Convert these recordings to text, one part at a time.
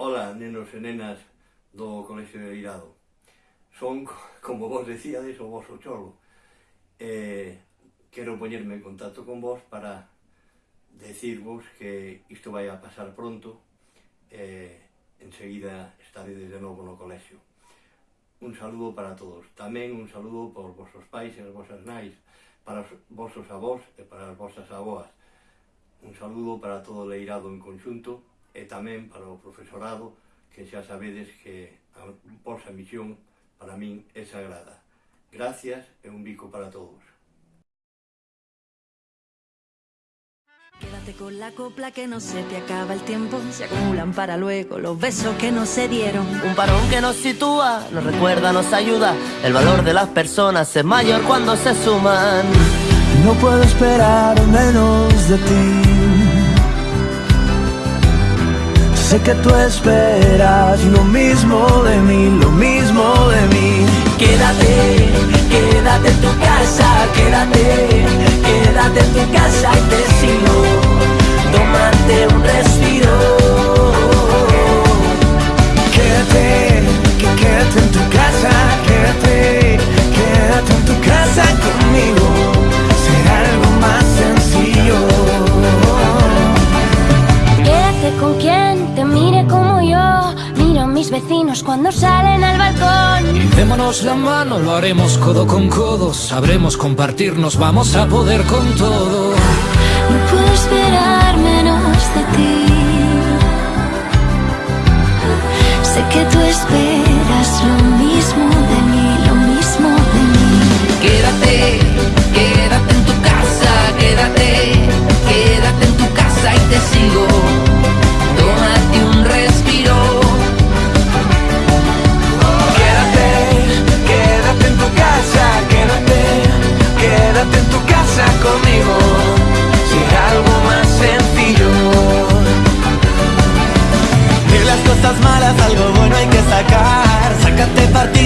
Ola, nenos e nenas do Colexio de Irado. Son, como vos decíades, o vosso cholo. Eh, quero poñerme en contacto con vos para decirvos que isto vai a pasar pronto e eh, enseguida estaredes de novo no colexio. Un saludo para todos. Tamén un saludo por vosos pais e as vosas nais, para os vosos avós e para as vosas avoas. Un saludo para todo o leirado en conxunto e tamén para o profesorado, que xa sabedes que a vosa misión para min é sagrada. Gracias e un bico para todos. Quédate con la copla que no se te acaba el tiempo. Se acumulan para luego los besos que no se dieron. Un parón que nos sitúa, nos recuerda, nos ayuda. El valor de las personas es mayor cuando se suman. No puedo esperar menos de ti Sé que tú esperas lo mismo de mí, lo mismo de mí. Quédate, quédate en tu casa, mis vecinos cuando salen al balcón. Y démonos la mano, lo haremos codo con codo. Sabremos compartirnos, vamos a poder con todo. No puedo esperar menos de ti. Sé que tú esperas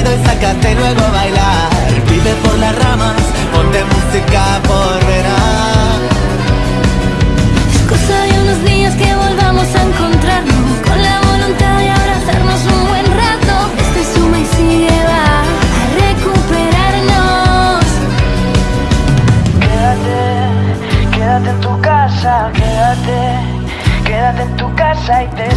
Partido y sácate luego a bailar. Vive por las ramas, ponte música por verás. Es cosa de unos días que volvamos a encontrarnos. Con la voluntad de abrazarnos un buen rato. Este suma y sigue va a recuperarnos. Quédate, quédate en tu casa, quédate, quédate en tu casa y te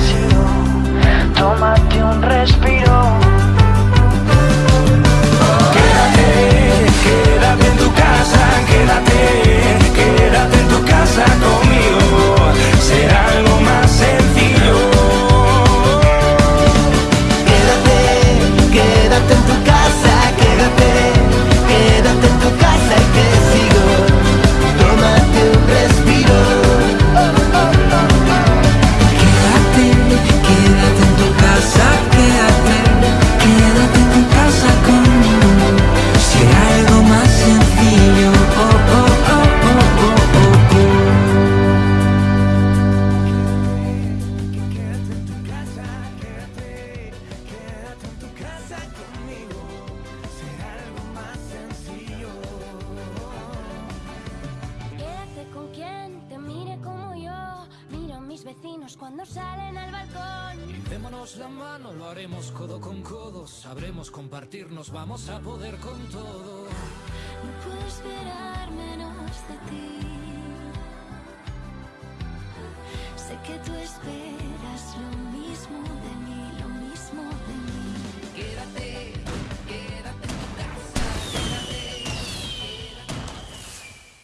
vecinos cuando salen al balcón. Démonos la mano, lo haremos codo con codo. Sabremos compartirnos, vamos a poder con todo. No puedo esperar menos de ti. Sé que tú esperas